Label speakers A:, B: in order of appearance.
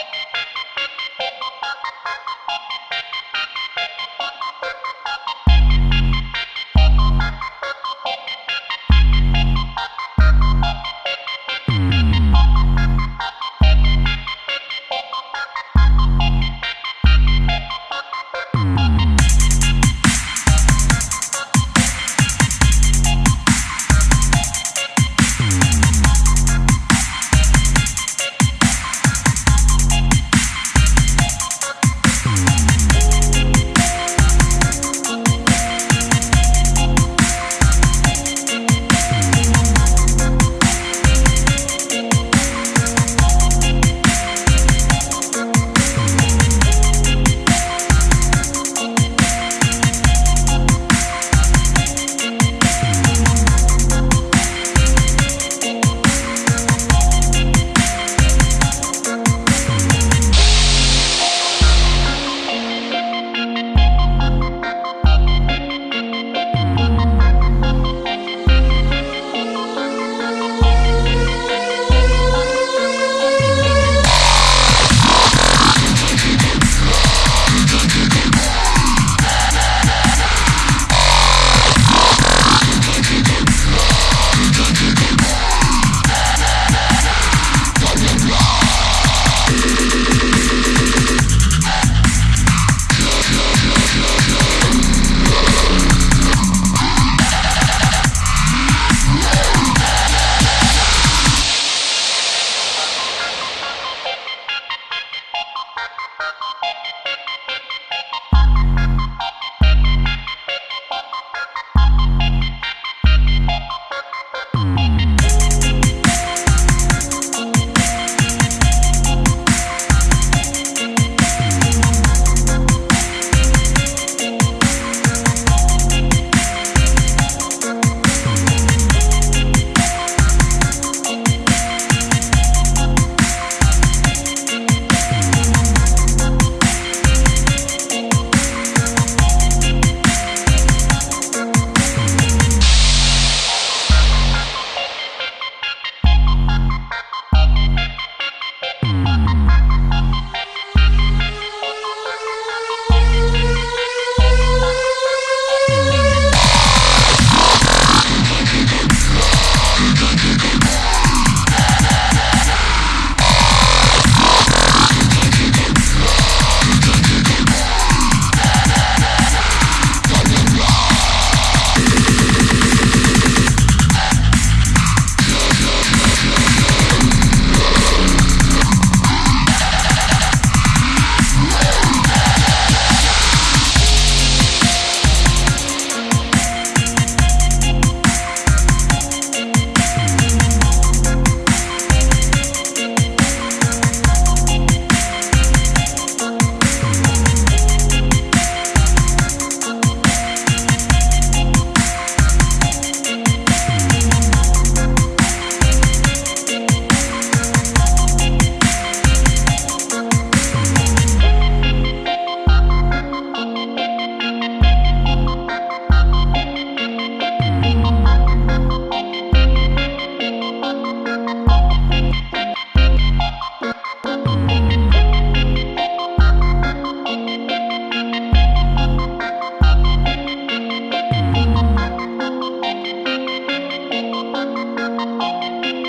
A: you
B: Thank you.
C: Música